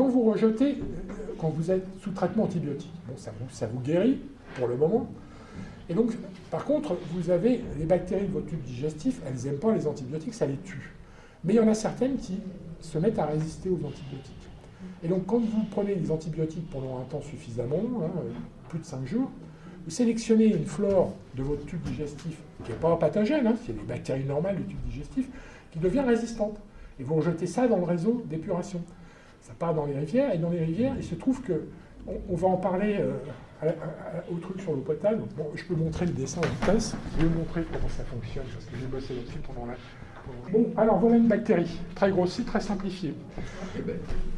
quand vous rejetez, euh, quand vous êtes sous traitement antibiotique, bon, ça, vous, guérit pour le moment. Et donc, par contre, vous avez les bactéries de votre tube digestif, elles n'aiment pas les antibiotiques, ça les tue. Mais il y en a certaines qui se mettent à résister aux antibiotiques. Et donc, quand vous prenez des antibiotiques pendant un temps suffisamment, hein, plus de 5 jours, vous sélectionnez une flore de votre tube digestif qui n'est pas pathogène, hein, c'est des bactéries normales du tube digestif, qui devient résistante. Et vous rejetez ça dans le réseau d'épuration. Ça part dans les rivières, et dans les rivières, il se trouve que, on, va en parler euh, au truc sur l'eau potable. Bon, je peux montrer le dessin en place, je vais vous montrer comment ça fonctionne, parce que j'ai bossé là-dessus pendant la... Bon, alors voilà une bactérie, très grossie, très simplifiée.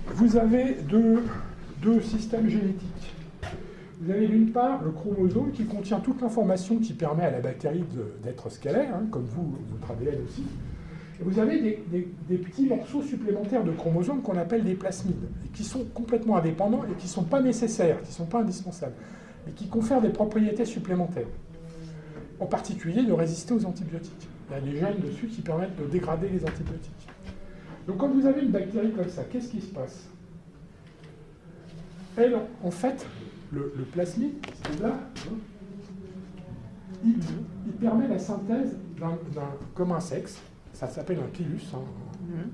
Vous avez deux, deux systèmes génétiques. Vous avez d'une part le chromosome qui contient toute l'information qui permet à la bactérie d'être ce qu'elle est, hein, comme vous, votre ADN aussi. Vous avez des, petits morceaux supplémentaires de chromosomes qu'on appelle des plasmides, qui sont complètement indépendants et qui ne sont pas nécessaires, qui ne sont pas indispensables, mais qui confèrent des propriétés supplémentaires. En particulier de résister aux antibiotiques. Il y a des gènes dessus qui permettent de dégrader les antibiotiques. Donc quand vous avez une bactérie comme ça, qu'est-ce qui se passe? Elle, en fait, le, plasmide, c'est là, hein, il, permet la synthèse d'un commun sexe, ça s'appelle un pilus. Hein. Mhm.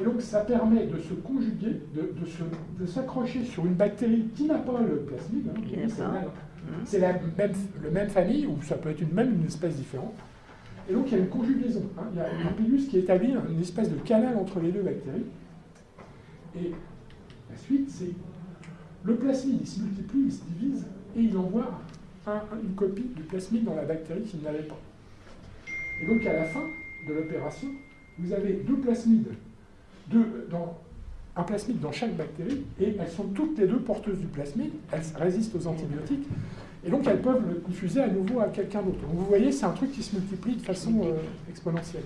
Et donc ça permet de se conjuguer, de, s'accrocher sur une bactérie qui n'a pas le plasmide, hein, c'est la même, le même famille, ou ça peut être une, même une espèce différente. Et donc il y a une conjugaison, il y a un pilus qui établit une espèce de canal entre les deux bactéries. Et la suite, c'est le plasmide, il se multiplie, il se divise, et il envoie une copie du plasmide dans la bactérie qui ne l'avait pas. Et donc à la fin de l'opération, vous avez deux plasmides, un plasmide dans chaque bactérie, et elles sont toutes les deux porteuses du plasmide, elles résistent aux antibiotiques, et donc elles peuvent le diffuser à nouveau à quelqu'un d'autre. Donc vous voyez, c'est un truc qui se multiplie de façon euh, exponentielle.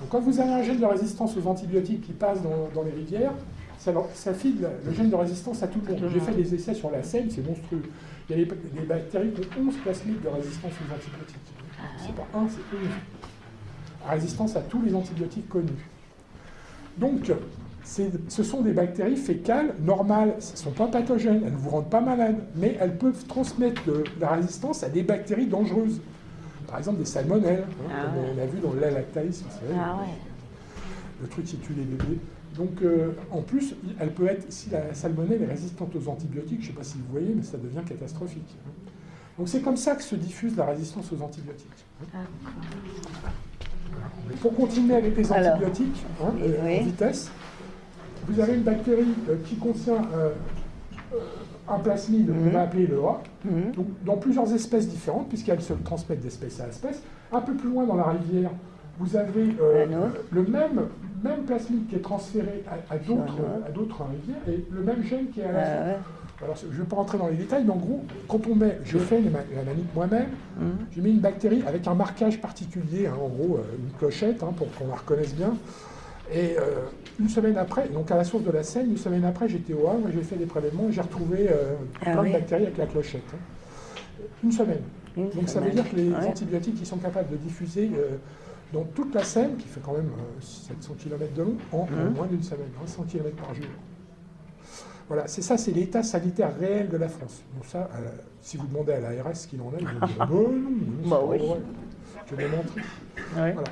Donc quand vous avez un gène de résistance aux antibiotiques qui passe dans les rivières, ça, file le gène de résistance à tout le monde. J'ai fait des essais sur la Seine, c'est monstrueux. Il y a des, bactéries qui ont 11 plasmides de résistance aux antibiotiques. C'est pas un, c'est une. Résistance à tous les antibiotiques connus. Donc, ce sont des bactéries fécales normales, elles ne sont pas pathogènes, elles ne vous rendent pas malade, mais elles peuvent transmettre de, la résistance à des bactéries dangereuses. Par exemple des salmonelles, hein, ah comme on a vu dans le lait lactaïsme, ah le truc qui tue les bébés. Donc, euh, en plus, elle peut être, si la salmonelle est résistante aux antibiotiques, je ne sais pas si vous voyez, mais ça devient catastrophique. Donc, c'est comme ça que se diffuse la résistance aux antibiotiques. Pour continuer avec les antibiotiques, hein, euh, en vitesse, vous avez une bactérie euh, qui contient un plasmide qu'on mhm. va appeler le A, mhm. donc, dans plusieurs espèces différentes, puisqu'elles se transmettent d'espèce à espèce. Un peu plus loin dans la rivière, vous avez le même même plasmide qui est transféré à, d'autres rivières et le même gène qui est à la ah Alors, je ne vais pas rentrer dans les détails, mais en gros, quand on met, je fais la manip moi-même, mmh. je mets une bactérie avec un marquage particulier, hein, en gros, euh, une clochette, hein, pour qu'on la reconnaisse bien. Et euh, une semaine après, donc à la source de la Seine, une semaine après, j'étais au Havre, j'ai fait des prélèvements et j'ai retrouvé euh, ah plein de bactéries avec la clochette. Hein. Une semaine. donc ça veut dire que les antibiotiques, ils sont capables de diffuser dans toute la Seine, qui fait quand même 700 euh, km de long, en, mmh. moins d'une semaine, 100 km par jour. Voilà, c'est ça, c'est l'état sanitaire réel de la France. Donc ça, euh, si vous demandez à l'ARS ce qu'il en est, ils vont dire, bon, non, bah oui. Je vais montrer. Voilà.